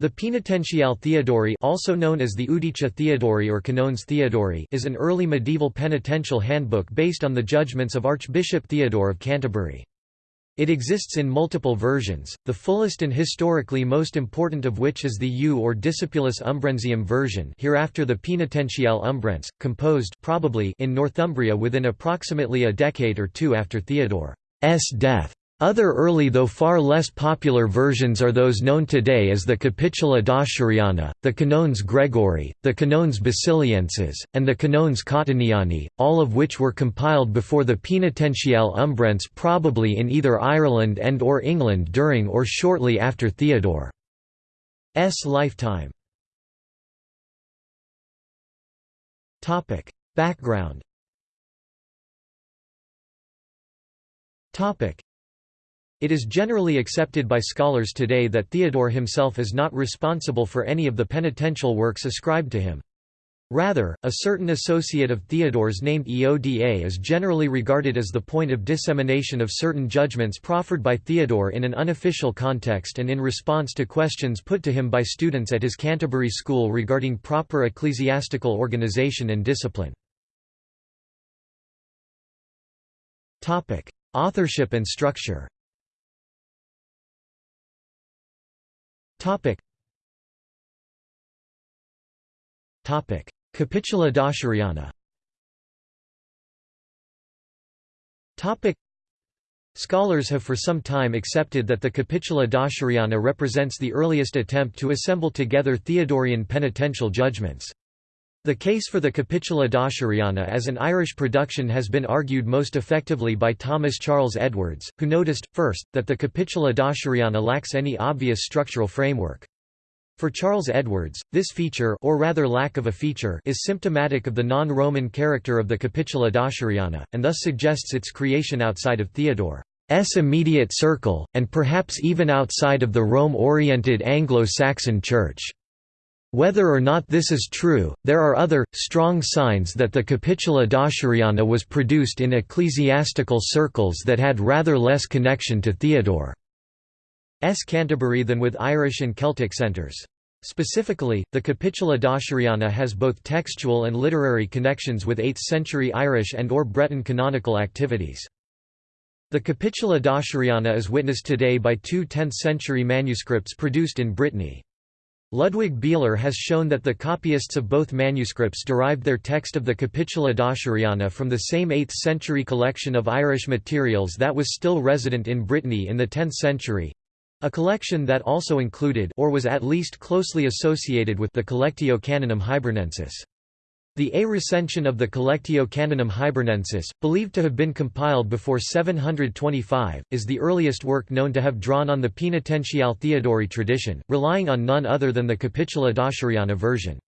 The Penitentiale Theodori also known as the Iudicia Theodori or Canones Theodori is an early medieval penitential handbook based on the judgments of Archbishop Theodore of Canterbury. It exists in multiple versions, the fullest and historically most important of which is the U or Discipulus Umbrensium version hereafter the Penitentiale Umbrense, composed probably in Northumbria within approximately a decade or two after Theodore's death. Other early though far less popular versions are those known today as the Capitula Dacheriana, the Canones Gregori, the Canones Basilienses, and the Canones Cottoniani, all of which were compiled before the Penitentiale Umbrense probably in either Ireland and or England during or shortly after Theodore's lifetime. Background it is generally accepted by scholars today that Theodore himself is not responsible for any of the penitential works ascribed to him. Rather, a certain associate of Theodore's named Eoda is generally regarded as the point of dissemination of certain judgments proffered by Theodore in an unofficial context and in response to questions put to him by students at his Canterbury school regarding proper ecclesiastical organization and discipline. Authorship and structure Topic. Topic. Capitula Dacheriana Topic. Scholars have for some time accepted that the Capitula Dacheriana represents the earliest attempt to assemble together Theodorian penitential judgments. The case for the Capitula Dacheriana as an Irish production has been argued most effectively by Thomas Charles Edwards, who noticed, first, that the Capitula Dacheriana lacks any obvious structural framework. For Charles Edwards, this feature or rather lack of a feature is symptomatic of the non-Roman character of the Capitula Dacheriana, and thus suggests its creation outside of Theodore's immediate circle, and perhaps even outside of the Rome-oriented Anglo-Saxon Church. Whether or not this is true, there are other, strong signs that the Capitula Dacheriana was produced in ecclesiastical circles that had rather less connection to Theodore's Canterbury than with Irish and Celtic centres. Specifically, the Capitula Dacheriana has both textual and literary connections with 8th-century Irish and or Breton canonical activities. The Capitula Dacheriana is witnessed today by two 10th-century manuscripts produced in Brittany. Ludwig Bieler has shown that the copyists of both manuscripts derived their text of the Capitula Dacheriana from the same 8th-century collection of Irish materials that was still resident in Brittany in the 10th century—a collection that also included or was at least closely associated with the Collectio Canonum Hibernensis. The A recension of the Collectio Canonum Hibernensis, believed to have been compiled before 725, is the earliest work known to have drawn on the penitentiale Theodori tradition, relying on none other than the Capitula Dacheriana version.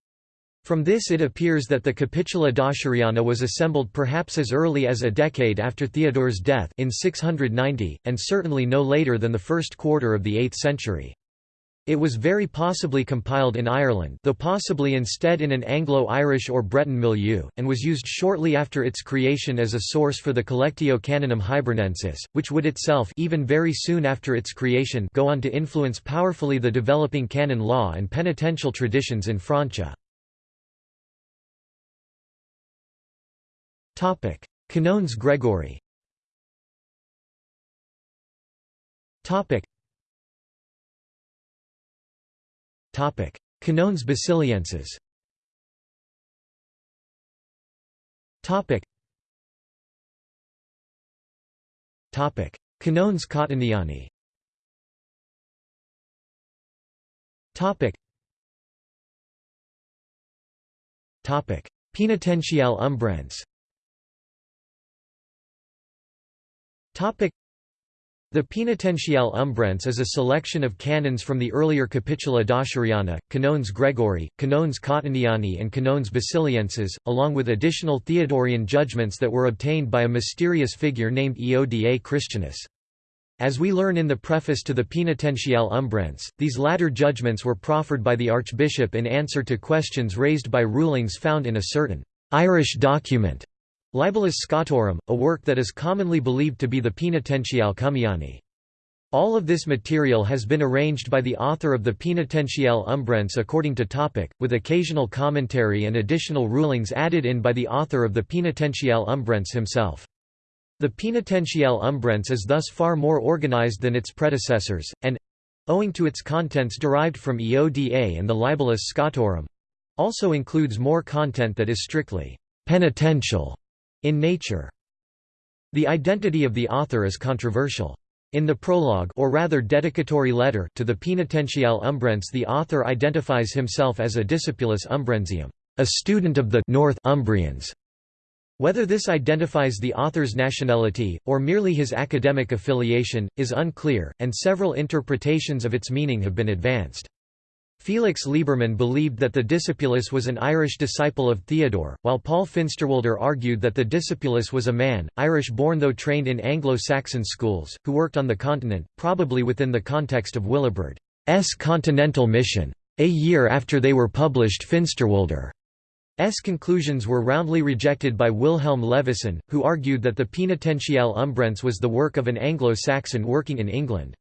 From this it appears that the Capitula Dacheriana was assembled perhaps as early as a decade after Theodore's death in 690, and certainly no later than the first quarter of the 8th century. It was very possibly compiled in Ireland though possibly instead in an Anglo-Irish or Breton milieu, and was used shortly after its creation as a source for the Collectio Canonum Hibernensis, which would itself even very soon after its creation go on to influence powerfully the developing canon law and penitential traditions in Francia. Canones Gregori Canones Basilienses. Canones Cottoniani. Penitentiale Umbrense. The Penitentiale Umbrense is a selection of canons from the earlier Capitula Dacheriana, Canones Gregori, Canones Cottoniani and Canones Basilienses, along with additional Theodorian judgments that were obtained by a mysterious figure named Eoda Christianus. As we learn in the preface to the Penitentiale Umbrense, these latter judgments were proffered by the Archbishop in answer to questions raised by rulings found in a certain Irish document Libellus Scotorum, a work that is commonly believed to be the Penitentiale Cumiani. All of this material has been arranged by the author of the Penitentiale Umbrense according to topic, with occasional commentary and additional rulings added in by the author of the Penitentiale Umbrense himself. The Penitentiale Umbrense is thus far more organized than its predecessors, and—owing to its contents derived from Eoda and the Libellus Scotorum—also includes more content that is strictly «penitential» in nature. The identity of the author is controversial. In the prologue or rather dedicatory letter to the Penitentiale Umbrense the author identifies himself as a discipulus umbrensium, a student of the North Umbrians. Whether this identifies the author's nationality, or merely his academic affiliation, is unclear, and several interpretations of its meaning have been advanced. Felix Liebermann believed that the Discipulus was an Irish disciple of Theodore, while Paul Finsterwalder argued that the Discipulus was a man, Irish-born though trained in Anglo-Saxon schools, who worked on the continent, probably within the context of Willibrord's continental mission. A year after they were published Finsterwalder's conclusions were roundly rejected by Wilhelm Levison, who argued that the Penitentiale Umbrense was the work of an Anglo-Saxon working in England.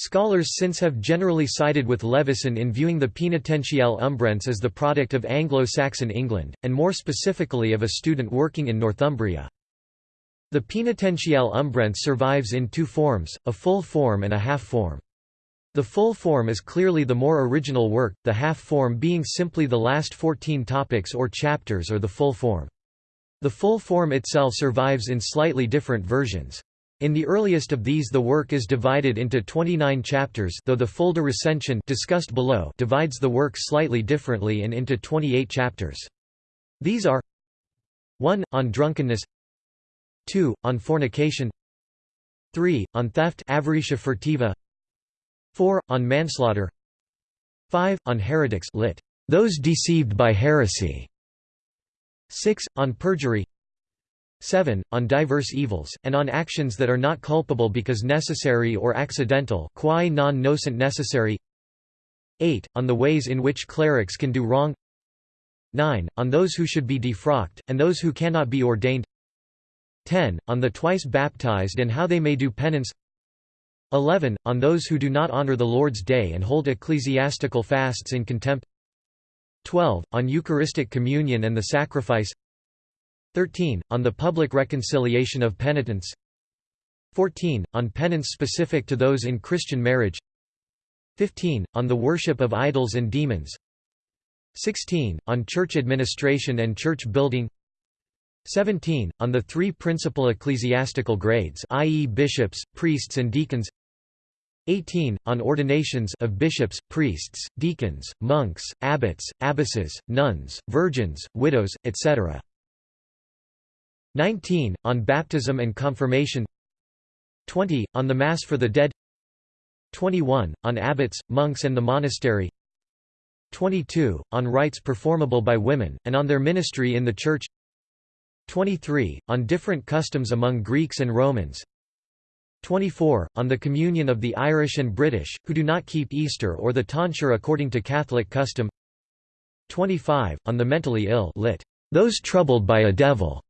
Scholars since have generally sided with Levison in viewing the Penitentiale Umbrense as the product of Anglo-Saxon England, and more specifically of a student working in Northumbria. The Penitentiale Umbrense survives in two forms, a full form and a half form. The full form is clearly the more original work, the half form being simply the last 14 topics or chapters or the full form. The full form itself survives in slightly different versions. In the earliest of these the work is divided into 29 chapters though the Fulda recension discussed below divides the work slightly differently and into 28 chapters. These are 1. On drunkenness 2. On fornication 3. On theft avaritia furtiva 4. On manslaughter 5. On heretics lit. Those deceived by heresy 6. On perjury 7. On diverse evils, and on actions that are not culpable because necessary or accidental quae non nocent necessary 8. On the ways in which clerics can do wrong 9. On those who should be defrocked, and those who cannot be ordained 10. On the twice baptized and how they may do penance 11. On those who do not honor the Lord's day and hold ecclesiastical fasts in contempt 12. On Eucharistic communion and the sacrifice 13. On the public reconciliation of penitents 14. On penance specific to those in Christian marriage 15. On the worship of idols and demons 16. On church administration and church building 17. On the three principal ecclesiastical grades i.e. bishops, priests and deacons 18. On ordinations of bishops, priests, deacons, monks, abbots, abbesses, nuns, virgins, widows, etc. 19. On baptism and confirmation 20. On the Mass for the dead 21. On abbots, monks and the monastery 22. On rites performable by women, and on their ministry in the Church 23. On different customs among Greeks and Romans 24. On the communion of the Irish and British, who do not keep Easter or the tonsure according to Catholic custom 25. On the mentally ill lit. Those troubled by a devil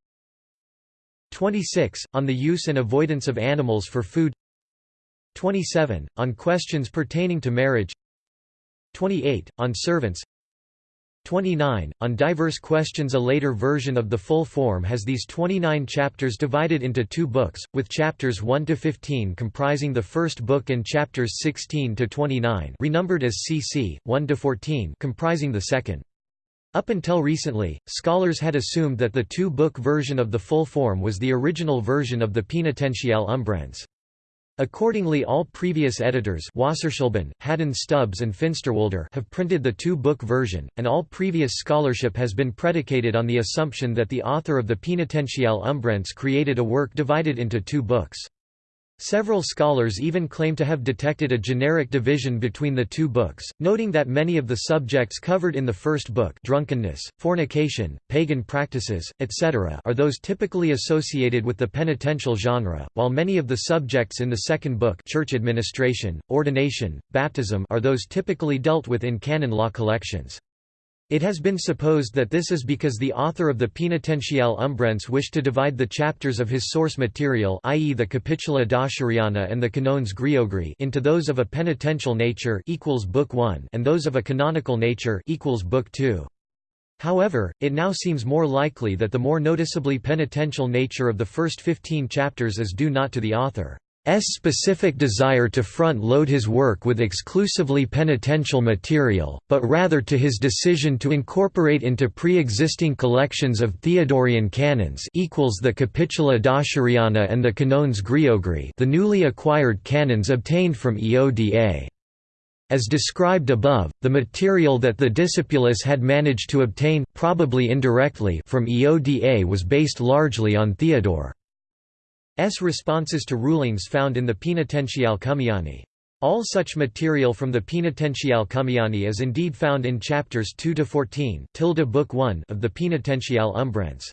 26. On the use and avoidance of animals for food 27. On questions pertaining to marriage 28. On servants 29. On diverse questions A later version of the full form has these 29 chapters divided into two books, with chapters 1–15 comprising the first book and chapters 16–29 renumbered as CC, 1–14 comprising the second. Up until recently, scholars had assumed that the two-book version of the full form was the original version of the Penitentiale Umbrense. Accordingly all previous editors Wasserschleben, Haddan Stubbs and Finsterwalder have printed the two-book version, and all previous scholarship has been predicated on the assumption that the author of the Penitentiale Umbrense created a work divided into two books. Several scholars even claim to have detected a generic division between the two books, noting that many of the subjects covered in the first book drunkenness, fornication, pagan practices, etc. are those typically associated with the penitential genre, while many of the subjects in the second book church administration, ordination, baptism are those typically dealt with in canon law collections. It has been supposed that this is because the author of the Penitentiale Umbrense wished to divide the chapters of his source material i.e. the Capitula Dacheriana and the Canones Gregori into those of a penitential nature equals Book 1 and those of a canonical nature equals Book 2. However, it now seems more likely that the more noticeably penitential nature of the first 15 chapters is due not to the author. S specific desire to front-load his work with exclusively penitential material, but rather to his decision to incorporate into pre-existing collections of Theodorian canons equals the Capitula Dacheriana and the Canones Gregori the newly acquired canons obtained from Eoda. As described above, the material that the Discipulus had managed to obtain probably indirectly from Eoda was based largely on Theodore. S responses to rulings found in the Penitentiale Cumiani. All such material from the Penitentiale Cumiani is indeed found in chapters 2 to 14, tilde book 1 of the Penitentiale Umbrense.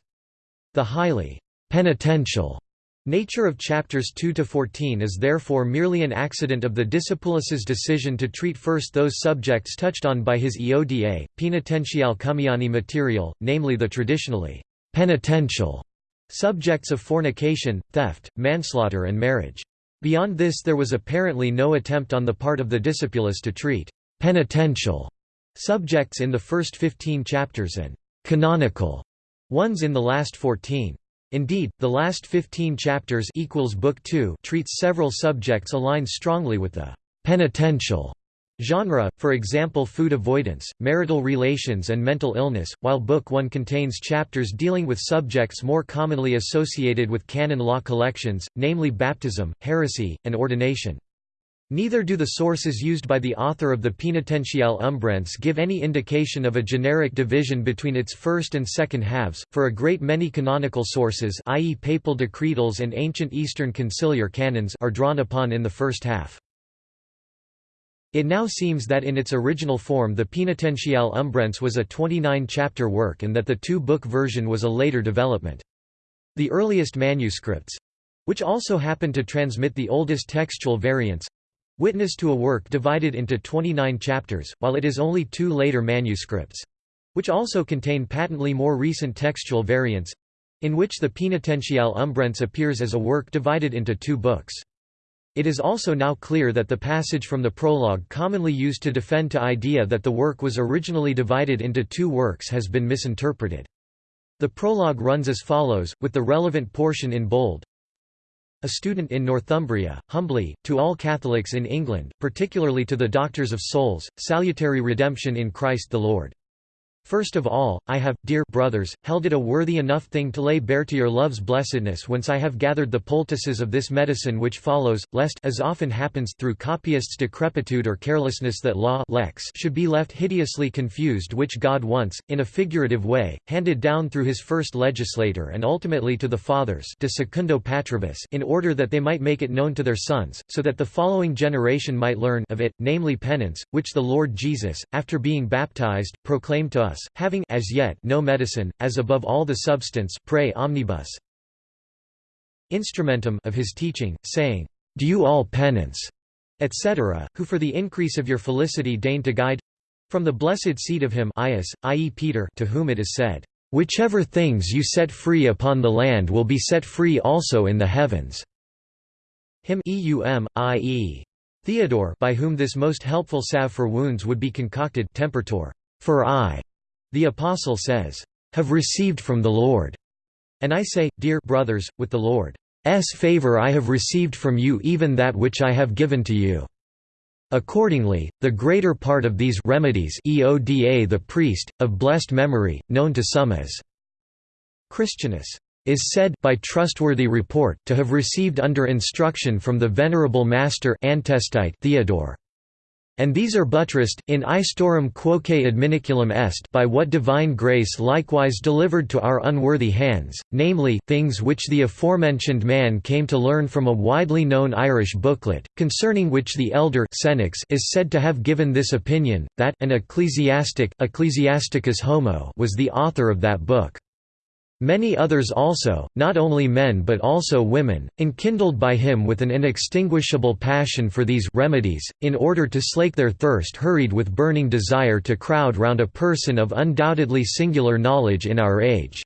The highly penitential nature of chapters 2 to 14 is therefore merely an accident of the Discipulus's decision to treat first those subjects touched on by his Eoda, Penitentiale Cumiani material, namely the traditionally penitential subjects of fornication, theft, manslaughter and marriage. Beyond this there was apparently no attempt on the part of the Discipulus to treat «penitential» subjects in the first 15 chapters and «canonical» ones in the last 14. Indeed, the last 15 chapters equals Book 2 treats several subjects aligned strongly with the «penitential» Genre, for example food avoidance, marital relations and mental illness, while Book 1 contains chapters dealing with subjects more commonly associated with canon law collections, namely baptism, heresy, and ordination. Neither do the sources used by the author of the Penitentiale Umbrense give any indication of a generic division between its first and second halves, for a great many canonical sources i.e. papal decretals and ancient Eastern conciliar canons are drawn upon in the first half. It now seems that in its original form the Penitentiale Umbrense was a 29-chapter work and that the two-book version was a later development. The earliest manuscripts—which also happened to transmit the oldest textual variants—witness to a work divided into 29 chapters, while it is only two later manuscripts—which also contain patently more recent textual variants—in which the Penitentiale Umbrense appears as a work divided into two books. It is also now clear that the passage from the prologue commonly used to defend to idea that the work was originally divided into two works has been misinterpreted. The prologue runs as follows, with the relevant portion in bold. A student in Northumbria, humbly, to all Catholics in England, particularly to the doctors of souls, salutary redemption in Christ the Lord. First of all, I have, dear brothers, held it a worthy enough thing to lay bare to your love's blessedness whence I have gathered the poultices of this medicine which follows, lest as often happens through copyists' decrepitude or carelessness that law lex should be left hideously confused which God once, in a figurative way, handed down through his first legislator and ultimately to the fathers de secundo patribus in order that they might make it known to their sons, so that the following generation might learn of it, namely penance, which the Lord Jesus, after being baptized, proclaimed to us having as yet no medicine, as above all the substance pray omnibus instrumentum of his teaching, saying, Do you all penance, etc., who for the increase of your felicity deign to guide from the blessed seed of him i.e. Peter to whom it is said, Whichever things you set free upon the land will be set free also in the heavens. Him eum, i.e. Theodore by whom this most helpful salve for wounds would be concocted tempertor, for I, the Apostle says, "...have received from the Lord." And I say, dear brothers, with the Lord's favor I have received from you even that which I have given to you. Accordingly, the greater part of these remedies Eoda the priest, of blessed memory, known to some as Christianus, is said by trustworthy report to have received under instruction from the venerable master Antestite Theodore. And these are buttressed, in istorum quoque adminiculum est by what divine grace likewise delivered to our unworthy hands, namely, things which the aforementioned man came to learn from a widely known Irish booklet, concerning which the elder is said to have given this opinion, that an ecclesiastic Ecclesiasticus homo was the author of that book. Many others also, not only men but also women, enkindled by him with an inextinguishable passion for these remedies, in order to slake their thirst hurried with burning desire to crowd round a person of undoubtedly singular knowledge in our age.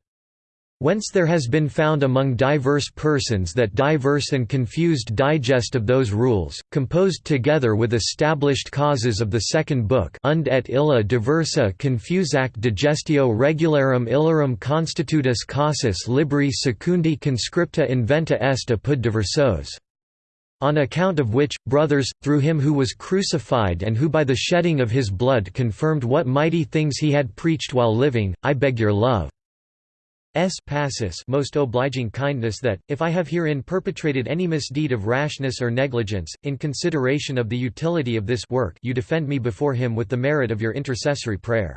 Whence there has been found among diverse persons that diverse and confused digest of those rules, composed together with established causes of the second book und et illa diversa confusac digestio regularum illarum constitutus casus libri secundi conscripta inventa est apud diversos on account of which, brothers, through him who was crucified and who by the shedding of his blood confirmed what mighty things he had preached while living, I beg your love. S passus most obliging kindness that, if I have herein perpetrated any misdeed of rashness or negligence, in consideration of the utility of this work you defend me before him with the merit of your intercessory prayer.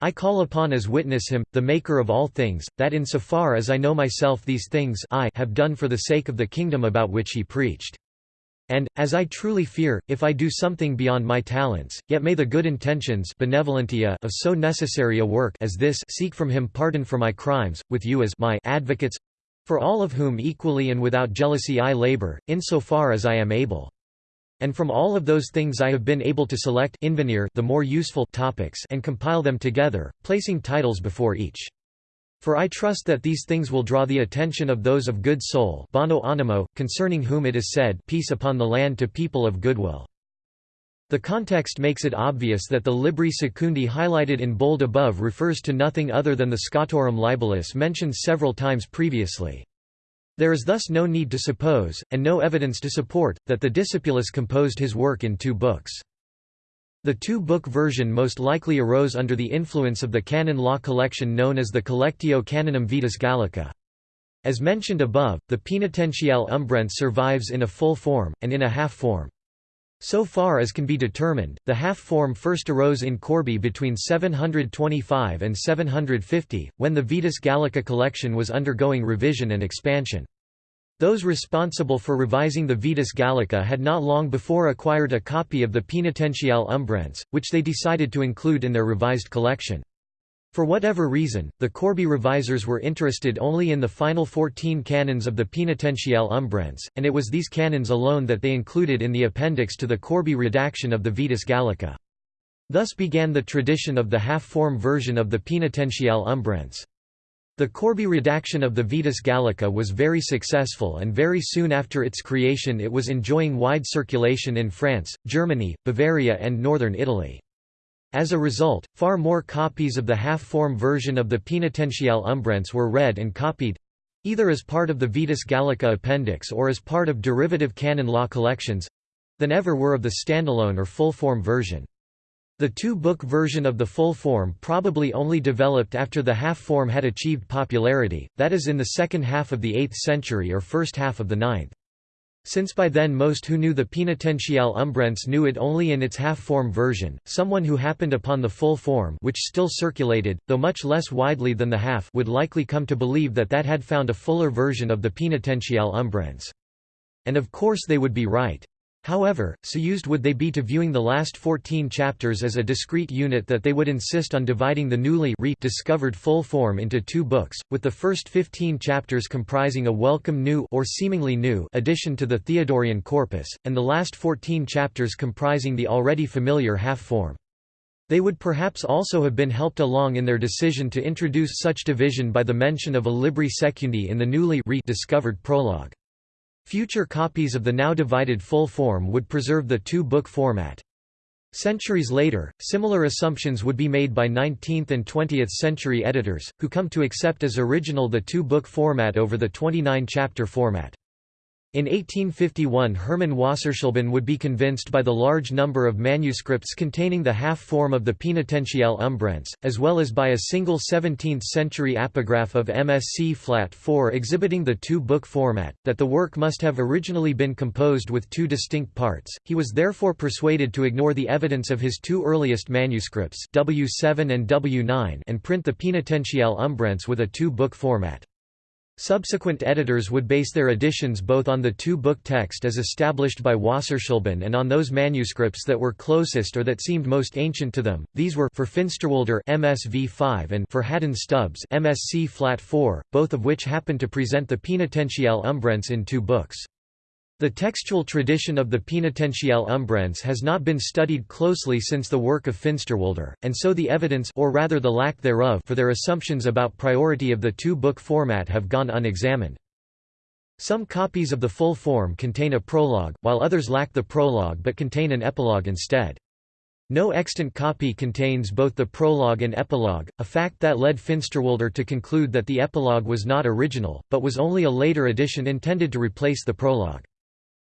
I call upon as witness him, the Maker of all things, that in so far as I know myself these things I have done for the sake of the kingdom about which he preached. And, as I truly fear, if I do something beyond my talents, yet may the good intentions benevolentia of so necessary a work as this seek from him pardon for my crimes, with you as my advocates for all of whom equally and without jealousy I labor, in so far as I am able. And from all of those things I have been able to select the more useful topics and compile them together, placing titles before each. For I trust that these things will draw the attention of those of good soul bono animo, concerning whom it is said peace upon the land to people of goodwill. The context makes it obvious that the Libri Secundi highlighted in bold above refers to nothing other than the Scotorum Libellus mentioned several times previously. There is thus no need to suppose, and no evidence to support, that the Discipulus composed his work in two books. The two-book version most likely arose under the influence of the canon law collection known as the Collectio Canonum Vetus Gallica. As mentioned above, the Penitentiale Umbrense survives in a full form, and in a half form. So far as can be determined, the half form first arose in Corbie between 725 and 750, when the Vetus Gallica collection was undergoing revision and expansion. Those responsible for revising the Vetus Gallica had not long before acquired a copy of the Penitentiale Umbrense, which they decided to include in their revised collection. For whatever reason, the Corbie revisers were interested only in the final 14 canons of the Penitentiale Umbrense, and it was these canons alone that they included in the appendix to the Corbie redaction of the Vetus Gallica. Thus began the tradition of the half-form version of the Penitentiale Umbrense. The Corbie redaction of the Vetus Gallica was very successful and very soon after its creation it was enjoying wide circulation in France, Germany, Bavaria and northern Italy. As a result, far more copies of the half-form version of the Penitentiale Umbrense were read and copied—either as part of the Vetus Gallica appendix or as part of derivative canon law collections—than ever were of the standalone or full-form version. The two-book version of the full form probably only developed after the half-form had achieved popularity, that is in the second half of the 8th century or first half of the 9th. Since by then most who knew the Penitentiale Umbrense knew it only in its half-form version, someone who happened upon the full form which still circulated, though much less widely than the half would likely come to believe that that had found a fuller version of the Penitentiale Umbrense. And of course they would be right. However, so used would they be to viewing the last 14 chapters as a discrete unit that they would insist on dividing the newly discovered full form into two books, with the first 15 chapters comprising a welcome new or seemingly new addition to the Theodorian corpus, and the last 14 chapters comprising the already familiar half-form. They would perhaps also have been helped along in their decision to introduce such division by the mention of a libri secundi in the newly discovered prologue. Future copies of the now divided full form would preserve the two-book format. Centuries later, similar assumptions would be made by 19th and 20th century editors, who come to accept as original the two-book format over the 29-chapter format. In 1851 Hermann Wasserschleben would be convinced by the large number of manuscripts containing the half-form of the Penitentiale Umbrense, as well as by a single 17th-century apograph of MSc Flat 4 exhibiting the two-book format, that the work must have originally been composed with two distinct parts. He was therefore persuaded to ignore the evidence of his two earliest manuscripts W7 and W9 and print the Penitentiale Umbrense with a two-book format. Subsequent editors would base their editions both on the two-book text as established by Wasserschleben and on those manuscripts that were closest or that seemed most ancient to them. These were for Finsterwalder MSV 5 and for Haddan Stubbs MSc Flat 4, both of which happen to present the Penitentiale Umbrense in two books. The textual tradition of the Penitentiale Umbrense has not been studied closely since the work of Finsterwalder, and so the evidence or rather the lack thereof for their assumptions about priority of the two-book format have gone unexamined. Some copies of the full form contain a prologue, while others lack the prologue but contain an epilogue instead. No extant copy contains both the prologue and epilogue, a fact that led Finsterwalder to conclude that the epilogue was not original, but was only a later addition intended to replace the prologue.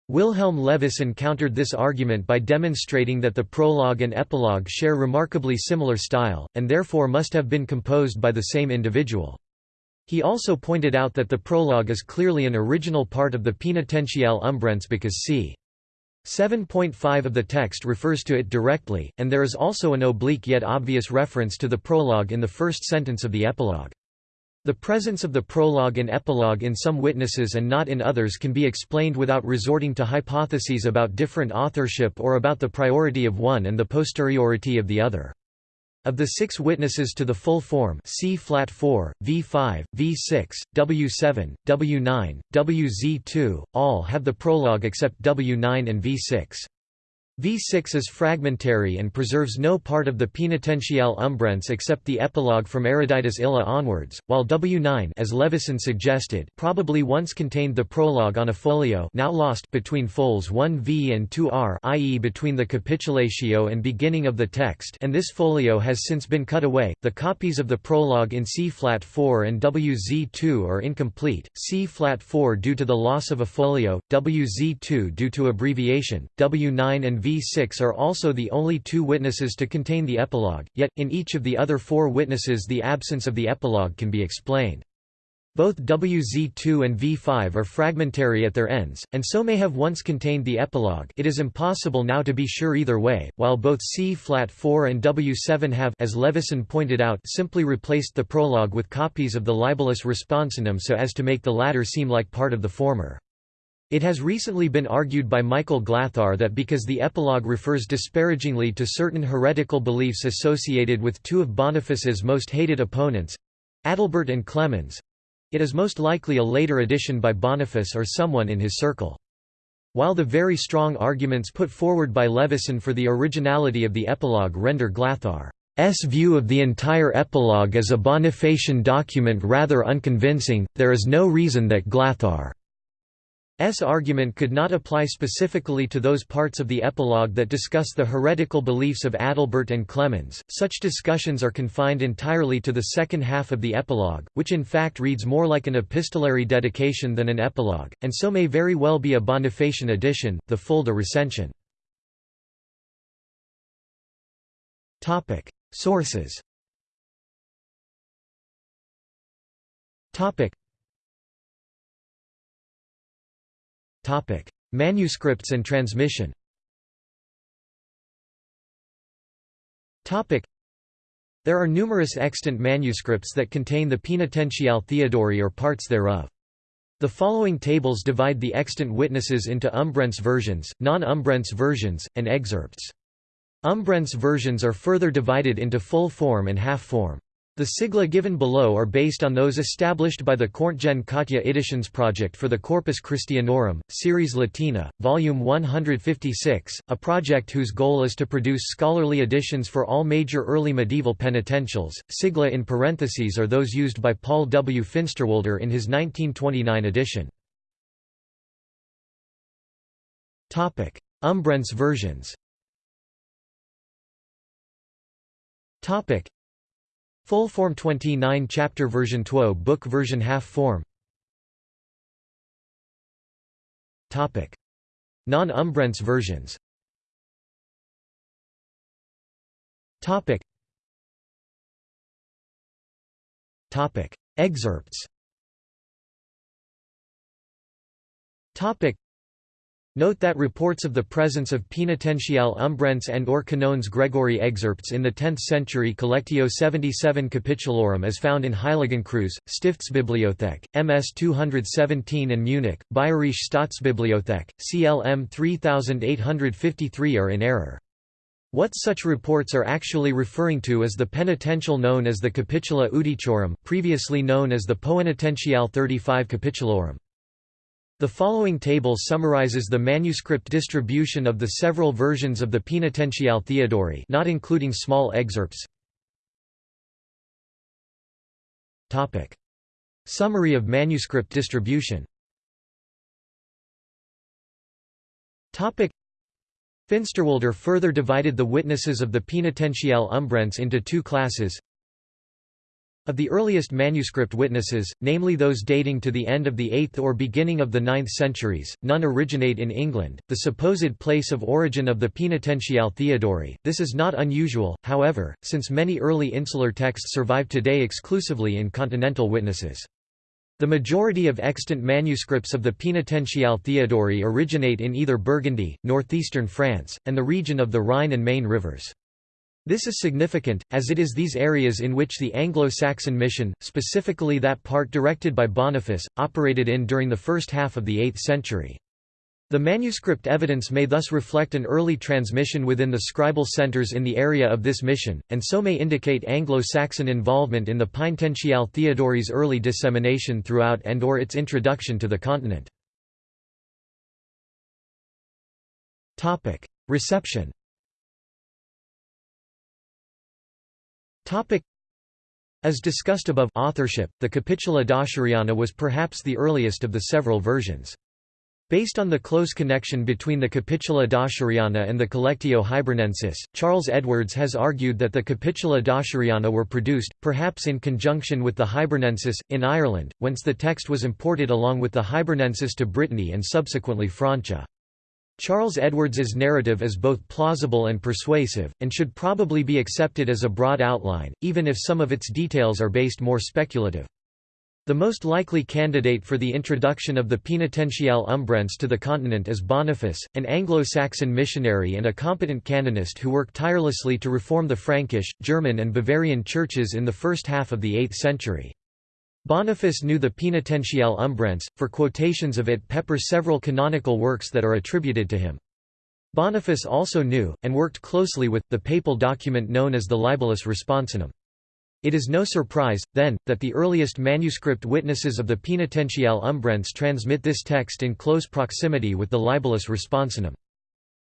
Wilhelm Levison countered this argument by demonstrating that the prologue and epilogue share remarkably similar style, and therefore must have been composed by the same individual. He also pointed out that the prologue is clearly an original part of the Penitentiale Umbrense because c. 7.5 of the text refers to it directly, and there is also an oblique yet obvious reference to the prologue in the first sentence of the epilogue. The presence of the prologue and epilogue in some witnesses and not in others can be explained without resorting to hypotheses about different authorship or about the priority of one and the posteriority of the other. Of the six witnesses to the full form C flat 4, V5, V6, W7, W9, WZ2, all have the prologue except W9 and V6. V6 is fragmentary and preserves no part of the Penitentiale Umbrense except the epilogue from Eruditus Illa onwards, while W9 as Levison suggested probably once contained the prologue on a folio now lost between fols 1v and 2r i.e. between the capitulatio and beginning of the text and this folio has since been cut away. The copies of the prologue in C-flat 4 and WZ2 are incomplete, C-flat 4 due to the loss of a folio, WZ2 due to abbreviation, W9 and v6 are also the only two witnesses to contain the epilogue, yet, in each of the other four witnesses the absence of the epilogue can be explained. Both WZ2 and V5 are fragmentary at their ends, and so may have once contained the epilogue it is impossible now to be sure either way, while both C-flat-4 and W7 have as Levison pointed out simply replaced the prologue with copies of the libellus responsionum so as to make the latter seem like part of the former. It has recently been argued by Michael Glatthaar that because the epilogue refers disparagingly to certain heretical beliefs associated with two of Boniface's most hated opponents—Adalbert and Clemens—it is most likely a later addition by Boniface or someone in his circle. While the very strong arguments put forward by Levison for the originality of the epilogue render Glatthaar's view of the entire epilogue as a Bonifacian document rather unconvincing, there is no reason that Glatthaar S argument could not apply specifically to those parts of the epilogue that discuss the heretical beliefs of Adalbert and Clemens. Such discussions are confined entirely to the second half of the epilogue, which in fact reads more like an epistolary dedication than an epilogue, and so may very well be a Bonifacian addition, the full de recension. Sources. Manuscripts and transmission. Topic: There are numerous extant manuscripts that contain the Penitentiale Theodori or parts thereof. The following tables divide the extant witnesses into Umbrense versions, non-Umbrense versions, and excerpts. Umbrense versions are further divided into full form and half form. The sigla given below are based on those established by the Kottje Editions project for the Corpus Christianorum, Series Latina, Volume 156, a project whose goal is to produce scholarly editions for all major early medieval penitentials. Sigla in parentheses are those used by Paul W. Finsterwalder in his 1929 edition. Umbrense versions Full form 29 chapter version 2 book version half form. Topic. Non-Umbrense versions. Topic. Topic. Excerpts. Topic Note that reports of the presence of Penitentiale Umbrense and or Canons Gregori excerpts in the 10th century Collectio 77 Capitulorum as found in Heiligenkreuz, Stiftsbibliothek, MS 217 and Munich, Bayerische Staatsbibliothek, CLM 3853 are in error. What such reports are actually referring to is the penitential known as the Capitula Iudiciorum, previously known as the Poenitentiale 35 Capitulorum. The following table summarizes the manuscript distribution of the several versions of the Penitentiale Theodori not including small excerpts. Topic: Summary of manuscript distribution. Topic: Finsterwalder further divided the witnesses of the Penitentiale Umbrense into two classes of the earliest manuscript witnesses, namely those dating to the end of the 8th or beginning of the 9th centuries, none originate in England, the supposed place of origin of the Penitentiale Theodori. This is not unusual, however, since many early insular texts survive today exclusively in continental witnesses. The majority of extant manuscripts of the Penitentiale Theodori originate in either Burgundy, northeastern France, and the region of the Rhine and Main rivers. This is significant, as it is these areas in which the Anglo-Saxon mission, specifically that part directed by Boniface, operated in during the first half of the 8th century. The manuscript evidence may thus reflect an early transmission within the scribal centers in the area of this mission, and so may indicate Anglo-Saxon involvement in the Penitentiale Theodori's early dissemination throughout and or its introduction to the continent. Reception As discussed above authorship, the Capitula Dacheriana was perhaps the earliest of the several versions. Based on the close connection between the Capitula Dacheriana and the Collectio Hibernensis, Charles Edwards has argued that the Capitula Dacheriana were produced, perhaps in conjunction with the Hibernensis, in Ireland, whence the text was imported along with the Hibernensis to Brittany and subsequently Francia. Charles Edwards's narrative is both plausible and persuasive, and should probably be accepted as a broad outline, even if some of its details are based more speculative. The most likely candidate for the introduction of the Penitentiale Umbrense to the continent is Boniface, an Anglo-Saxon missionary and a competent canonist who worked tirelessly to reform the Frankish, German and Bavarian churches in the first half of the 8th century. Boniface knew the Penitentiale Umbrense, for quotations of it pepper several canonical works that are attributed to him. Boniface also knew, and worked closely with, the papal document known as the Libellus Responsionum. It is no surprise, then, that the earliest manuscript witnesses of the Penitentiale Umbrense transmit this text in close proximity with the Libellus Responsionum.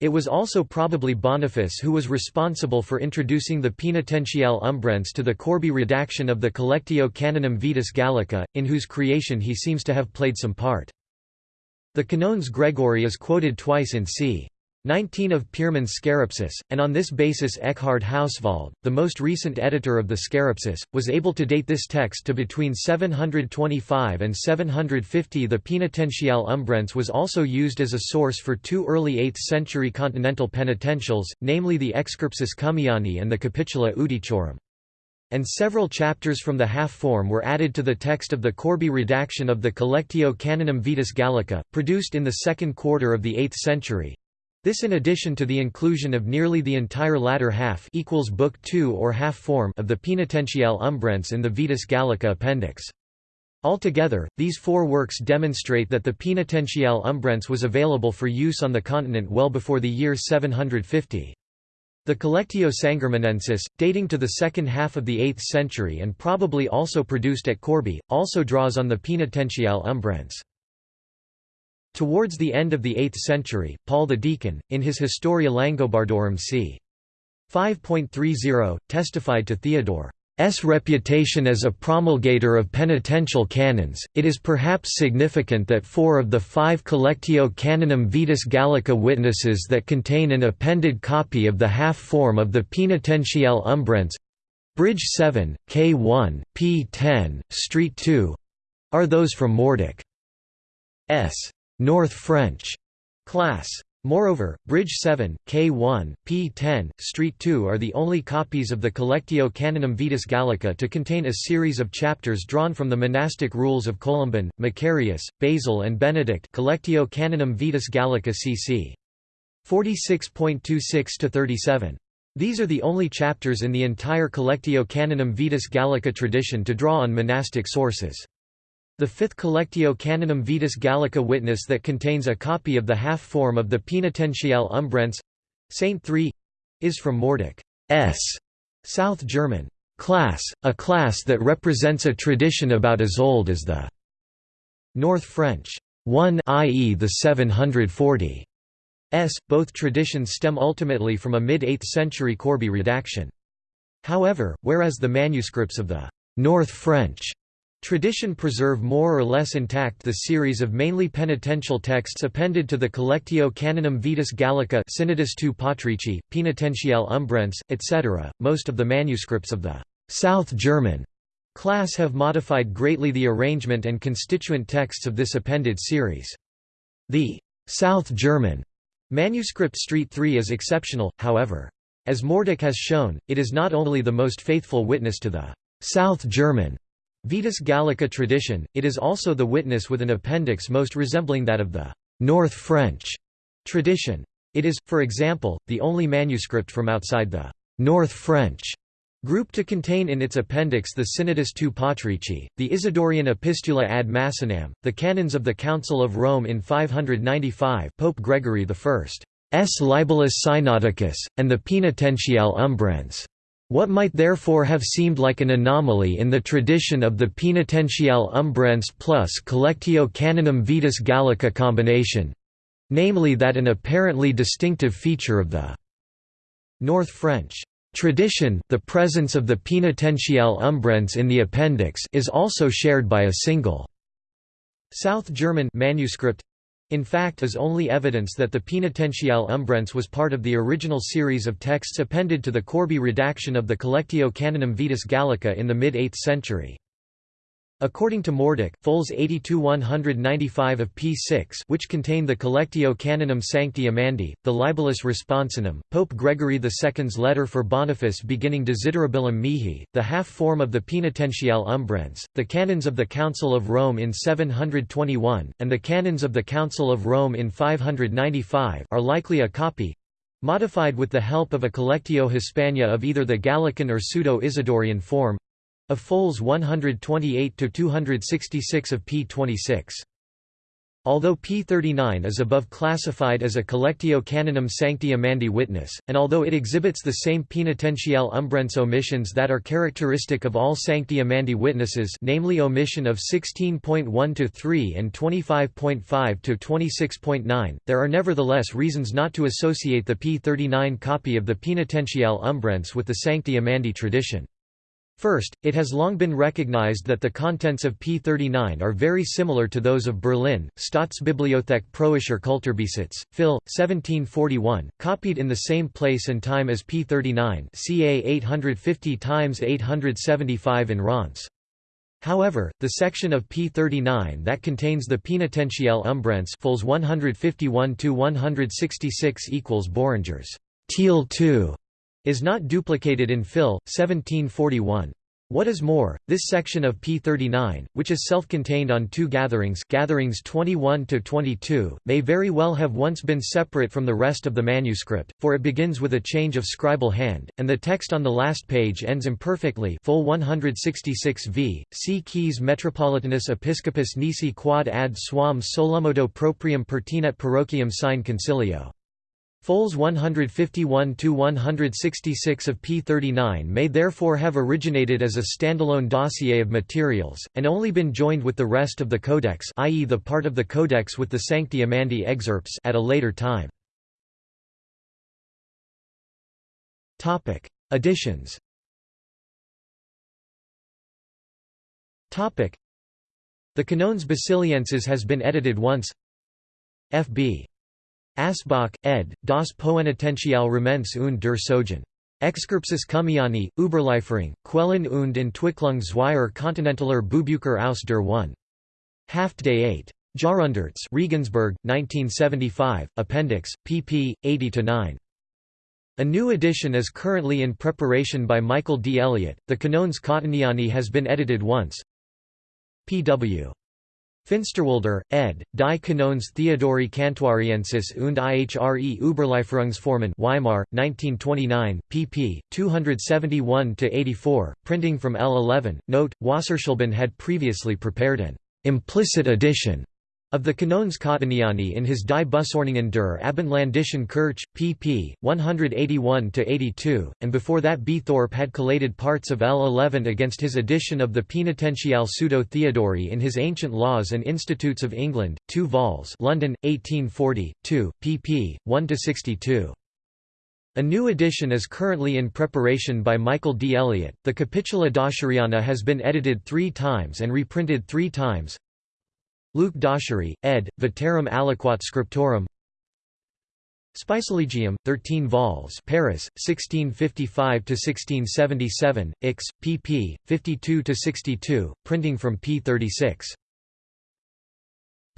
It was also probably Boniface who was responsible for introducing the Penitentiale Umbrense to the Corbie redaction of the Collectio Canonum Vetus Gallica, in whose creation he seems to have played some part. The Canons Gregori is quoted twice in c. 19 of Pirmin's Scarapsus, and on this basis Eckhard Hauswald, the most recent editor of the Scarapsus, was able to date this text to between 725 and 750 The Penitentiale Umbrense was also used as a source for two early 8th-century continental penitentials, namely the Excursus Cummiani and the Capitula Iudiciorum and several chapters from the half-form were added to the text of the Corbie redaction of the Collectio Canonum Vetus Gallica, produced in the second quarter of the 8th century. This in addition to the inclusion of nearly the entire latter half equals book 2 or half form of the Penitentiale Umbrense in the Vetus Gallica appendix. Altogether, these four works demonstrate that the Penitentiale Umbrense was available for use on the continent well before the year 750. The Collectio Sangermanensis, dating to the second half of the 8th century and probably also produced at Corbie, also draws on the Penitentiale Umbrense. Towards the end of the 8th century, Paul the Deacon, in his Historia Langobardorum c. 5.30, testified to Theodore. S reputation as a promulgator of penitential canons, it is perhaps significant that four of the five Collectio Canonum Vetus Gallica witnesses that contain an appended copy of the half-form of the Penitentiale Umbrense Bridge 7, K1, P10, Street 2 are those from Mordek. S. North French class. Moreover, Bridge 7, K1, P10, Street 2 are the only copies of the Collectio Canonum Vetus Gallica to contain a series of chapters drawn from the monastic rules of Columban, Macarius, Basil and Benedict Collectio Canonum Vetus Gallica cc. 46.26–37. These are the only chapters in the entire Collectio Canonum Vetus Gallica tradition to draw on monastic sources. The fifth Collectio Canonum Vetus Gallica witness that contains a copy of the half-form of the Penitentiale Umbrense Saint 3 is from Mordek S. South German class, a class that represents a tradition about as old as the North French 1 i.e. the 740 s. Both traditions stem ultimately from a mid-8th century Corbie redaction. However, whereas the manuscripts of the North French Tradition preserve more or less intact the series of mainly penitential texts appended to the Collectio Canonum Vetus Gallica Synodus II Patrici, Penitentiale Umbrense, etc. Most of the manuscripts of the South German class have modified greatly the arrangement and constituent texts of this appended series. The South German manuscript Street 3 is exceptional, however. As Mordek has shown, it is not only the most faithful witness to the South German Vetus Gallica tradition, it is also the witness with an appendix most resembling that of the North French tradition. It is, for example, the only manuscript from outside the North French group to contain in its appendix the Synodus II Patrici, the Isidorian Epistula ad Massonam, the canons of the Council of Rome in 595 Pope Gregory I's Libellus Synodicus, and the Penitentiale Umbrense. What might therefore have seemed like an anomaly in the tradition of the Penitentiale Umbrense plus Collectio Canonum Vetus Gallica combination—namely that an apparently distinctive feature of the North French tradition the presence of the Penitentiale Umbrense in the appendix is also shared by a single South German manuscript in fact is only evidence that the Penitentiale Umbrense was part of the original series of texts appended to the Corbie redaction of the Collectio Canonum Vetus Gallica in the mid-8th century. According to Mordek, fols 82-195 of p6 which contain the Collectio Canonum Sancti Amandi, the Libellus Responsionum, Pope Gregory II's letter for Boniface beginning Desiderabilum mihi, the half-form of the Penitentiale Umbrense, the canons of the Council of Rome in 721, and the canons of the Council of Rome in 595 are likely a copy—modified with the help of a Collectio Hispana of either the Gallican or Pseudo-Isidorian form, of fols 128 to 266 of p26. Although P39 is above classified as a Collectio Canonum Sancti Amandi witness, and although it exhibits the same penitentiale umbrense omissions that are characteristic of all Sancti Amandi witnesses namely omission of 16.1 to 3 and 25.5 to 26.9, there are nevertheless reasons not to associate the P39 copy of the penitentiale umbrense with the Sancti Amandi tradition. First, it has long been recognized that the contents of P39 are very similar to those of Berlin, Staatsbibliothek Preußischer Kulturbesitz, Phil, 1741, copied in the same place and time as P39 ca 850 x 875 in Reims. However, the section of P39 that contains the Penitentiale Umbrense fols 151–166 equals Boeringer's Teal 2 is not duplicated in Phil. 1741. What is more, this section of P39, which is self-contained on two gatherings gatherings 21–22, may very well have once been separate from the rest of the manuscript, for it begins with a change of scribal hand, and the text on the last page ends imperfectly full 166 v. C. Keys Metropolitanus Episcopus Nisi quad ad suam solomodo proprium pertinet parochium sine concilio. Fols 151–166 of P39 may therefore have originated as a standalone dossier of materials, and only been joined with the rest of the codex i.e. the part of the codex with the Sancti Amandi excerpts at a later time. Additions The Canones Basilienses has been edited once F.B. Asbach, ed., das Poenitential Remens und der Sogen. Excerptus Cummiani, Überlieferung, Quellen und Entwicklung zweier kontinentaler Buchbücher aus der 1. Haft Day 8. Jarunderts Regensburg, 1975, Appendix, pp. 80–9. A new edition is currently in preparation by Michael D. Elliott. The Canones Cottoniani has been edited once. P.W. Finsterwalder, ed., Die Kanones Theodori Cantuariensis und ihre Überlieferungsformen Weimar, 1929, pp. 271–84, printing from L11. Note, Wasserschleben had previously prepared an implicit edition of the Canones Cottoniani in his Die Bußordnungen der Abendländischen Kirche, pp. 181–82, and before that B. Thorpe had collated parts of L11 against his edition of the Penitentiale Pseudo Theodori in his Ancient Laws and Institutes of England, 2 vols London, 1840, 2, pp. 1–62. A new edition is currently in preparation by Michael D. Elliott. The Capitula Dacheriana has been edited three times and reprinted three times. Luc d'Achery, ed., Veterum aliquot scriptorum Spicilegium, 13 vols Paris, 1655–1677, Ix, pp. 52–62, printing from p. 36.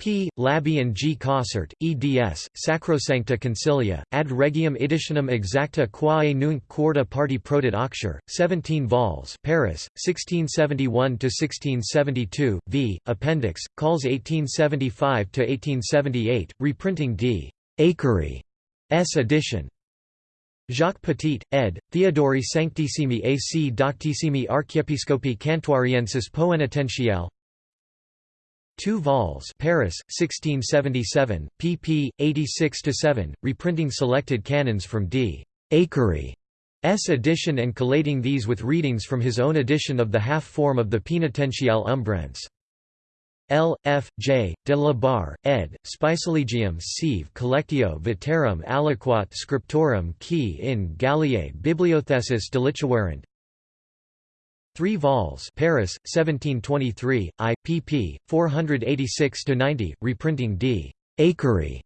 P. Labbe and G. Cossart, eds. Sacrosancta Concilia, ad regium editionum exacta quae nunc quarta parti prodit aucture, 17 vols Paris, 1671–1672, v. Appendix, calls 1875–1878, reprinting d. Akery S edition. Jacques Petit, ed., Theodori Sanctissimi ac Doctissimi Archiepiscopi Cantuariensis Poenitentiale 2 vols Paris, 1677, pp. 86–7, reprinting selected canons from D. Akery's edition and collating these with readings from his own edition of the half-form of the Penitentiale Umbrense. L. F. J. de la Barre, ed., Spicilegium sive collectio veterum aliquot scriptorum qui in Galliae bibliothesis delituerant 3 vols Paris, 1723, I, pp. 486–90, reprinting D. Akery's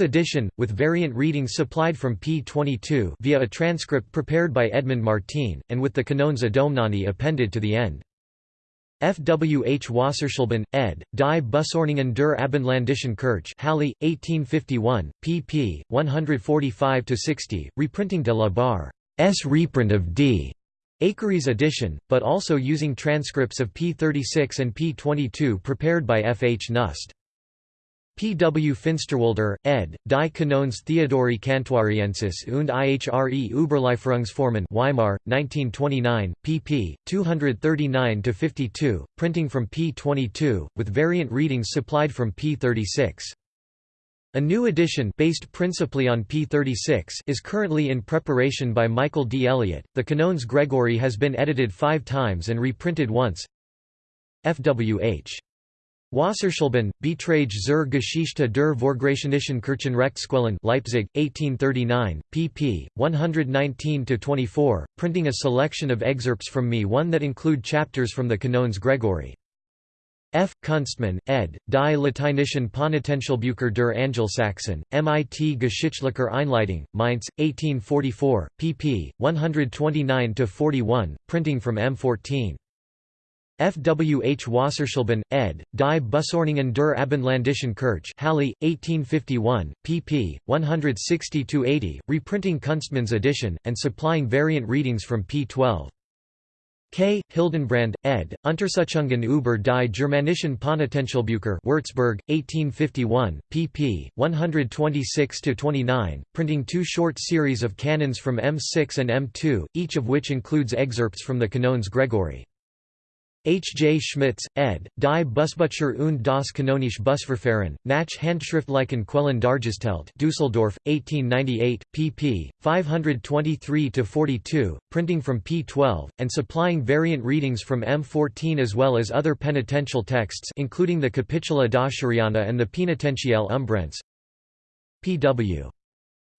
edition, with variant readings supplied from p. 22 via a transcript prepared by Edmund Martin, and with the Canones Adomnani appended to the end. F. W. H. Wasserschleben, ed., Die Bußordnungen der Abendländischen Kirche Halle, 1851, pp. 145–60, reprinting de la Barre's reprint of D. Akery's edition, but also using transcripts of P36 and P22 prepared by F. H. Knust. P. W. Finsterwalder, ed., Die Kanones Theodori Cantuariensis und ihre Überlieferungsformen Weimar, 1929, pp. 239–52, printing from P22, with variant readings supplied from P36. A new edition based principally on P36 is currently in preparation by Michael D. Elliott. The Canones Gregori has been edited five times and reprinted once. F.W.H. Wasserschleben, Betrage zur Geschichte der Vorgratianischen Kirchenrechtsquellen Leipzig, 1839, pp. 119–24, printing a selection of excerpts from me one that include chapters from the Canones Gregori. F. Kunstmann, ed., Die Lateinischen Penitentialbücher der Angelsachsen, MIT Geschichtliche Einleitung, Mainz, 1844, pp. 129–41, printing from M14. F. W. H. Wasserschleben, ed., Die Bußordnungen der Abendländischen Kirche Halle, 1851, pp. 160–80, reprinting Kunstmann's edition, and supplying variant readings from p. 12. K. Hildenbrand, ed., Untersuchungen über die germanischen Penitentialbücher Würzburg, 1851, pp. 126–29, printing two short series of canons from M6 and M2, each of which includes excerpts from the Canones Gregori. H. J. Schmitz, ed., Die Busbücher und das Kanonische Busverfahren, nach Handschriftlichen Quellen dargestellt Düsseldorf, 1898, pp. 523–42, printing from p. 12, and supplying variant readings from M14 as well as other penitential texts including the Capitula Dacheriana and the Penitentiale Umbrense. P.W.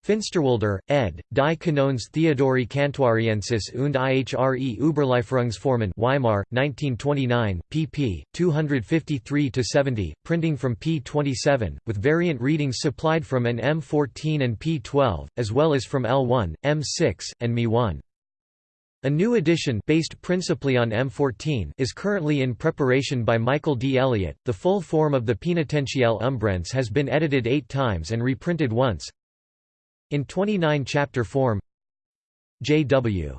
Finsterwalder, ed., Die Kanones Theodori Cantuariensis und ihre Überlieferungsformen Weimar, 1929, pp. 253–70, printing from p. 27, with variant readings supplied from an M14 and p. 12, as well as from L1, M6, and Me1. A new edition based principally on M14 is currently in preparation by Michael D. Elliott. The full form of the Penitentiale Umbrense has been edited eight times and reprinted once. In 29-chapter form J.W.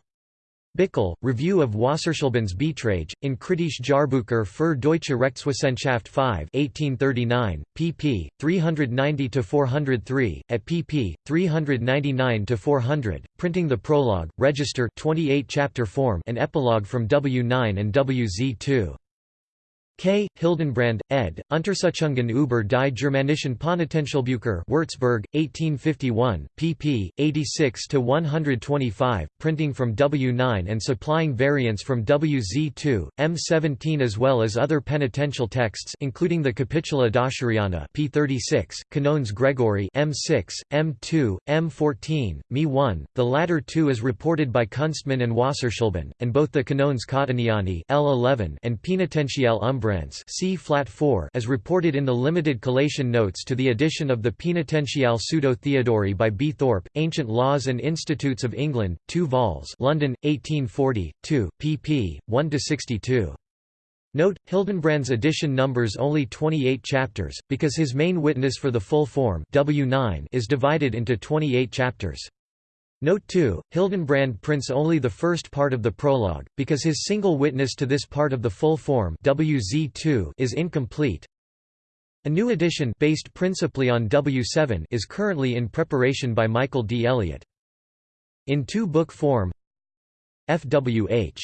Bickel, Review of Wasserschlebens Beiträge, in Kritische Jahrbucher für deutsche Rechtswissenschaft 5 1839, pp. 390–403, at pp. 399–400, printing the prologue, register 28 chapter form and epilogue from W9 and WZ2. K. Hildenbrand, ed., Untersuchungen über die germanischen Penitentialbücher Würzburg, 1851, pp. 86–125, printing from W9 and supplying variants from WZ2, M17 as well as other penitential texts including the Capitula Dacheriana P36, Canones Gregorii M6, M2, M14, Me1, the latter two as reported by Kunstmann and Wasserschleben, and both the Canones Cottoniani L11 and Penitentiale Umbra C flat 4 as reported in the limited collation notes to the edition of the Penitentiale Pseudo Theodori by B. Thorpe, Ancient Laws and Institutes of England, 2 vols London, 1840, 2, pp. 1 to 62. Note, Hildenbrand's edition numbers only 28 chapters, because his main witness for the full form W9 is divided into 28 chapters. Note 2, Hildenbrand prints only the first part of the prologue, because his single witness to this part of the full form WZ2 is incomplete. A new edition based principally on W7 is currently in preparation by Michael D. Elliott. In two-book form FWH.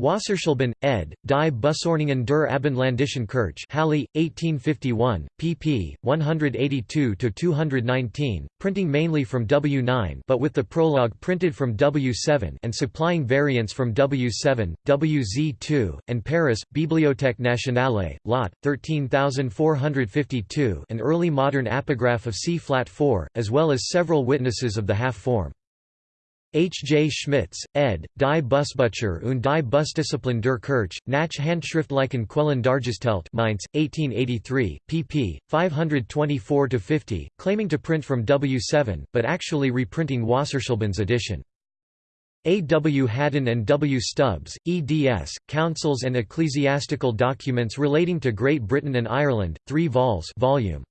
Wasserschleben, ed., Die Bußordnungen der Abendländischen Kirche Halle, 1851, pp. 182–219, printing mainly from W9 but with the prologue printed from W7 and supplying variants from W7, WZ2, and Paris, Bibliothèque Nationale, Lot, 13452 an early modern apograph of C-flat 4, as well as several witnesses of the half-form. H. J. Schmitz, ed., Die Busbücher und die Busdisziplin der Kirche, nach Handschriftlichen Quellen Dargestellt Mainz, 1883, pp. 524–50, claiming to print from W7, but actually reprinting Wasserschleben's edition. A. W. Haddan and W. Stubbs, eds, Councils and Ecclesiastical Documents Relating to Great Britain and Ireland, 3 vols volume.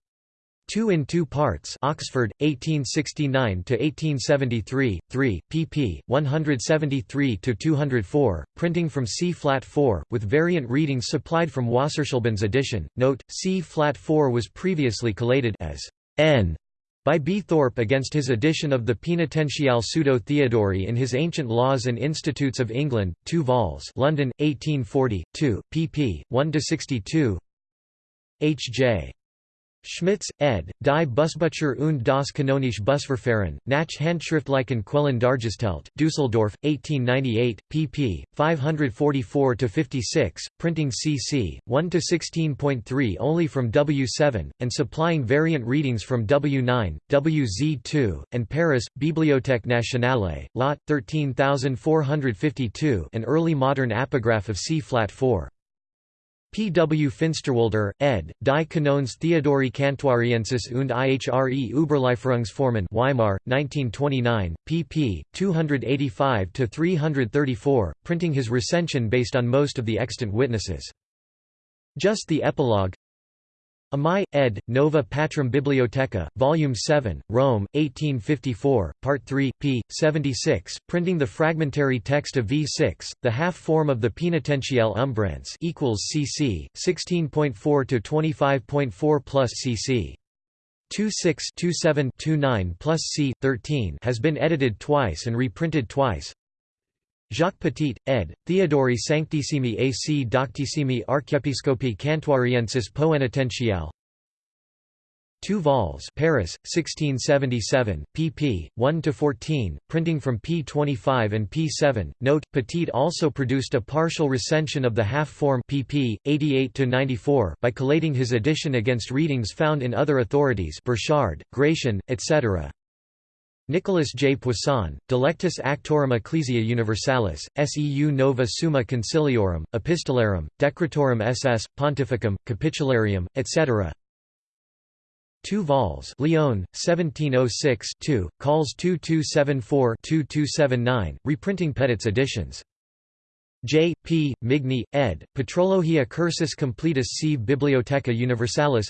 Two in Two Parts Oxford, 1869–1873, 3, pp. 173–204, printing from C-flat 4, with variant readings supplied from Wasserschleben's edition. Note, C-flat 4 was previously collated as N by B. Thorpe against his edition of the Penitentiale Pseudo Theodori in his Ancient Laws and Institutes of England, 2 vols London, 1840, 2, pp. 1–62 H. J. Schmitz, ed., Die Busbücher und das kanonische Busverfahren, nach Handschriftlichen Quellen dargestellt, Düsseldorf, 1898, pp. 544–56, printing cc. 1–16.3 only from W7, and supplying variant readings from W9, WZ2, and Paris, Bibliothèque Nationale, Lot, 13452 an early modern apograph of C-flat 4. P. W. Finsterwalder, ed., Die Kanones Theodori Cantuariensis und ihre Überlieferungsformen Weimar, 1929, pp. 285–334, printing his recension based on most of the extant witnesses. Just the epilogue Amai, ed., Nova Patrum Bibliotheca, Volume 7, Rome, 1854, Part 3, p. 76, printing the fragmentary text of V6, the half-form of the Penitentiale Umbrense equals cc, 16.4 to 25.4 plus cc. 26 plus c. 13 has been edited twice and reprinted twice. Jacques Petit, ed., Theodori Sanctissimi ac Doctissimi Archiepiscopi Cantuariensis Poenitentiale 2 vols Paris, 1677, pp. 1–14, printing from p25 and p7. Note, Petit also produced a partial recension of the half-form pp. 88–94 by collating his edition against readings found in other authorities Burchard, Gratian, etc. Nicholas J. Poisson, Delectus Actorum Ecclesiae Universalis, Seu Nova Summa Conciliorum, Epistolarum, Decretorum SS, Pontificum, Capitularium, etc. 2 vols Lyon, 1706 2, calls 2274-2279, reprinting Petit's editions. J. P. Migne, ed., Patrologia Cursus Completus sive Bibliotheca Universalis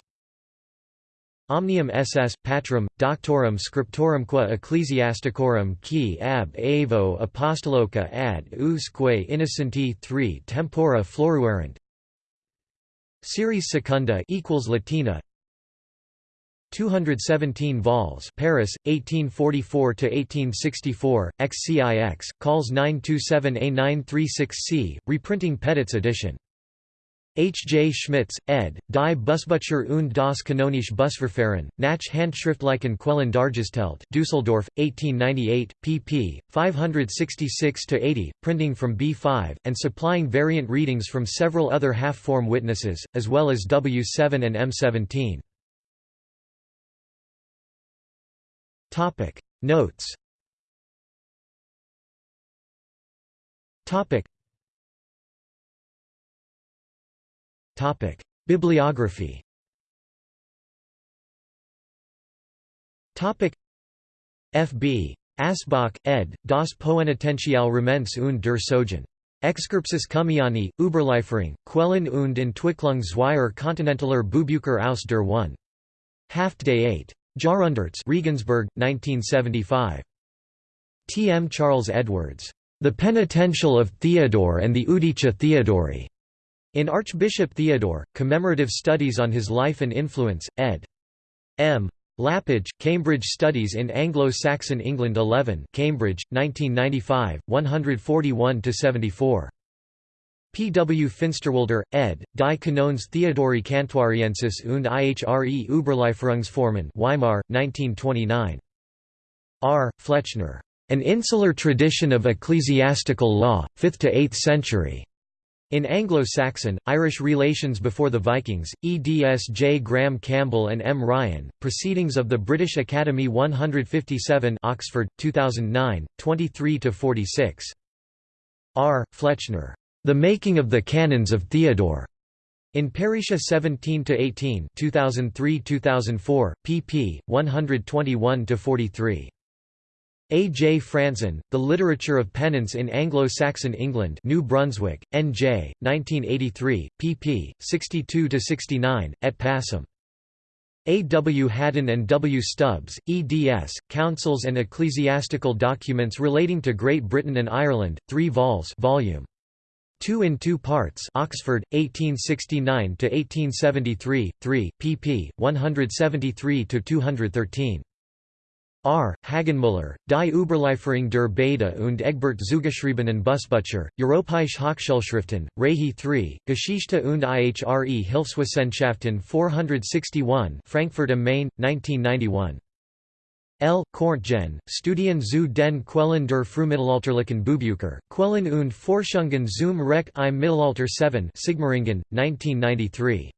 Omnium ss. Patrum, Doctorum Scriptorumque Ecclesiasticorum qui ab Avo Apostoloca ad usque innocenti 3 tempora floruerant Series secunda equals Latina 217 vols Paris 1844 to 1864 XCIX calls 927A936C reprinting Petit's edition H. J. Schmitz, ed., Die Busbücher und das kanonische Busverfahren, nach Handschriftlichen Quellen dargestellt Düsseldorf, 1898, pp. 566–80, printing from B5, and supplying variant readings from several other half-form witnesses, as well as W7 and M17. Notes Bibliography F. B. Asbach, ed., Das Poenitentialremens und der Sogen. Excerptus Cummiani, Überlieferung, Quellen und Entwicklung zweier kontinentaler Buchbücher aus der 1. Haft Day 8. Jahrhunderts Regensburg, 1975. T. M. Charles Edwards. The Penitential of Theodore and the Iudicia Theodori. In Archbishop Theodore, Commemorative Studies on His Life and Influence, ed. M. Lapidge, Cambridge Studies in Anglo-Saxon England 11 Cambridge, 1995, 141–74. P. W. Finsterwalder, ed., Die Kanones Theodori Cantuariensis und ihre Überlieferungsformen Weimar, 1929. R. Flechner. An Insular Tradition of Ecclesiastical Law, 5th to 8th century. In Anglo-Saxon, Irish Relations Before the Vikings, eds J. Graham Campbell and M. Ryan, Proceedings of the British Academy 157 Oxford, 2009, 23–46. R. Flechner. The Making of the Canons of Theodore. In Peritia 17–18 2003–2004, pp. 121–43. A. J. Frantzen, The Literature of Penance in Anglo-Saxon England New Brunswick, N.J., 1983, pp. 62–69, et passum. A. W. Haddan and W. Stubbs, eds. Councils and Ecclesiastical Documents Relating to Great Britain and Ireland, 3 vols volume. 2 in 2 parts Oxford, 1869–1873, 3, pp. 173–213. R. Haggenmüller, Die Überlieferung der Bede und Egbert zugeschriebenen Busbücher, Europäische Hochschulschriften, Rehi 3, Geschichte und ihre Hilfswissenschaften 461 Frankfurt am Main, 1991. L. Korntgen, Studien zu den Quellen der Frühmittelalterlichen Buchbücher, Quellen und Forschungen zum Recht im Mittelalter 7 Sigmaringen, 1993.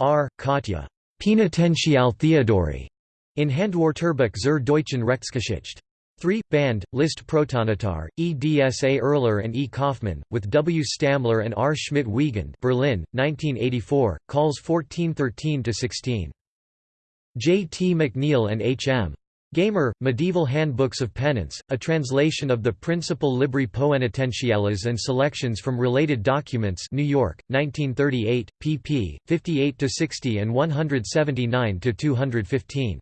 R. Kottje. Penitential Theodori. In Handwörterbuch zur deutschen Rechtsgeschichte. 3. Band, List Protonitar, E. D. S. A. Erler and E. Kaufmann, with W. Stammler and R. Schmidt-Wiegand Berlin, 1984, calls 1413–16. J. T. McNeill and H. M. Gamer, Medieval Handbooks of Penance, a translation of the Principal Libri Poenitentiales and selections from related documents New York, 1938, pp. 58–60 and 179–215.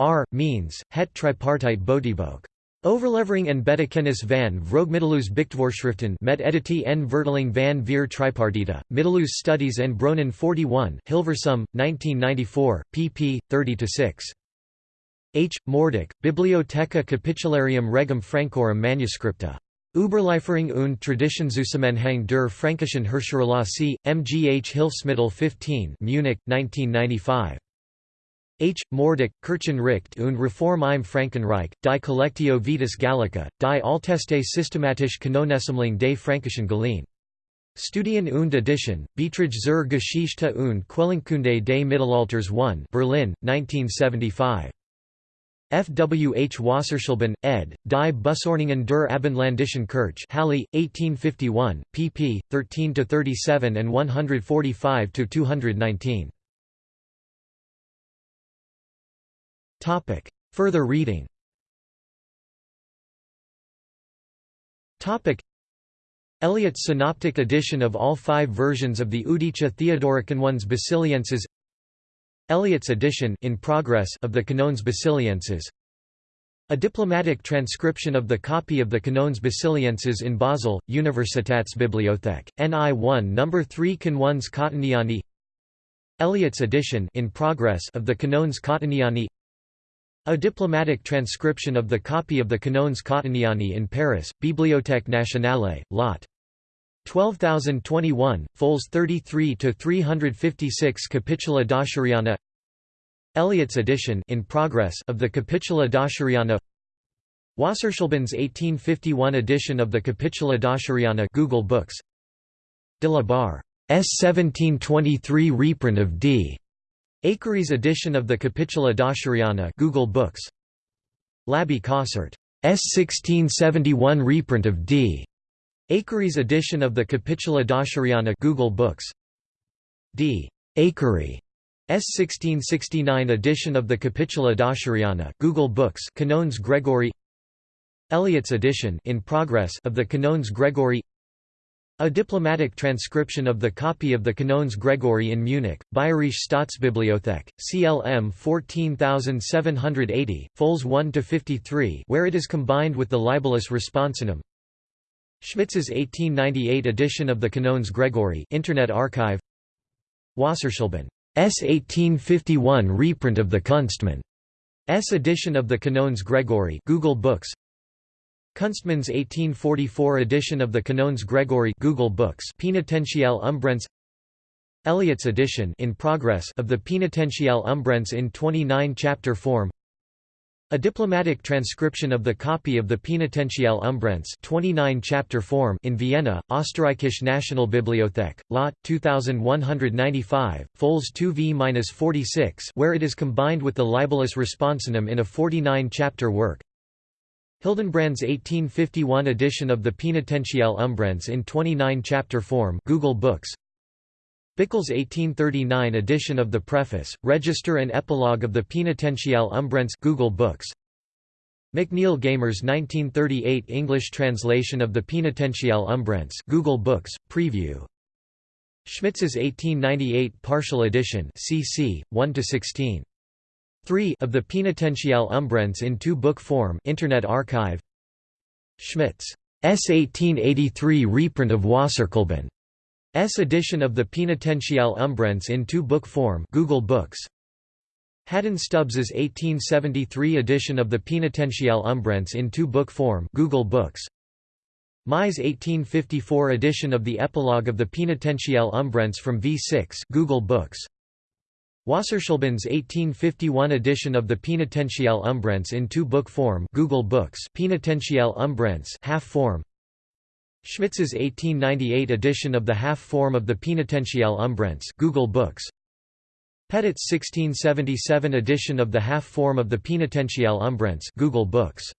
R. Meens, het tripartite Bodyboek. Overlevering en betekenis van vroegmiddeleeuws Bichtvoorschriften met editie en vertaling van vier tripartita, Middeleeuws Studies en Bronnen 41 Hilversum, 1994, pp. 30–6. H. Mordek, Bibliotheca Capitularium Regum Francorum Manuscripta. Überlieferung und Traditionszusammenhang der Fränkischen Herrscherlasse, MGH Hilfsmittel 15 Munich, 1995. H. Mordek, Kirchenricht und Reform im Frankenreich, die Collectio Vetus Gallica, die Alteste Systematische Kanonessammlung des Fränkischen Gallien. Studien und Edition, Beiträge zur Geschichte und Quellenkunde des Mittelalters 1 Berlin, 1975. F. W. H. Wasserschleben, ed., Die Busordnungen der Abendländischen Kirche Halle, 1851, pp. 13–37 and 145–219. Topic. Further reading Topic. Elliott's synoptic edition of all five versions of the Iudicia Theodori Canones Basilienses Elliott's edition in progress of the Canones Basilienses a diplomatic transcription of the copy of the Canones Basilienses in Basel, Universitätsbibliothek, NI 1 No. 3 Canones Cottoniani Elliott's edition in progress of the Canones Cottoniani a diplomatic transcription of the copy of the Canones Cottoniani in Paris, Bibliothèque Nationale, Lot. 12021, fols 33–356 Capitula Dacheriana Elliott's edition in progress of the Capitula Dacheriana Wasserschlebens 1851 edition of the Capitula Dacheriana Google Books De la Barre's 1723 reprint of D. Akery's edition of the Capitula Dacheriana Google Books. Labbe Cossart 1671 reprint of D. Akery's edition of the Capitula Dacheriana Google Books. D. Akery S 1669 edition of the Capitula Dacheriana Google Books Canones Gregori. Elliott's edition in progress of the Canones Gregori a diplomatic transcription of the copy of the Canones Gregori in Munich, Bayerische Staatsbibliothek, CLM 14780, fols 1–53 where it is combined with the Libellus Responsionum Schmitz's 1898 edition of the Canones Gregori Internet Archive. Wasserschleben S 1851 reprint of the Kunstmann. S edition of the Canones Gregori Google Books Kunstmann's 1844 edition of the Canones Gregori Google Books Penitentiale Umbrense Elliott's edition in progress of the Penitentiale Umbrense in 29-chapter form a diplomatic transcription of the copy of the Penitentiale Umbrense 29-chapter form in Vienna, Österreichische Nationalbibliothek, Lot. 2195, fols 2v-46 where it is combined with the Libellus Responsionum in a 49-chapter work Hildenbrand's 1851 edition of the Penitentiale Umbrense in 29-chapter form Google Books. Bickel's 1839 edition of the Preface, Register and Epilogue of the Penitentiale Umbrense Google Books. McNeill Gamer's 1938 English translation of the Penitentiale Umbrense Google Books, Preview. Schmitz's 1898 partial edition CC, 1–16 3 of the Penitentiale Umbrense in two-book form Internet Archive. Schmitz's 1883 reprint of Wasserschleben. S edition of the Penitentiale Umbrense in two-book form Google Books. Haddan Stubbs's 1873 edition of the Penitentiale Umbrense in two-book form Google Books. Mai's 1854 edition of the Epilogue of the Penitentiale Umbrense from V6 Google Books Wasserschleben's 1851 edition of the Penitentiale Umbrense in two-book form Google Books Penitentiale Umbrense half form. Schmitz's 1898 edition of the half form of the Penitentiale Umbrense Google Books. Petit's 1677 edition of the half form of the Penitentiale Umbrense Google Books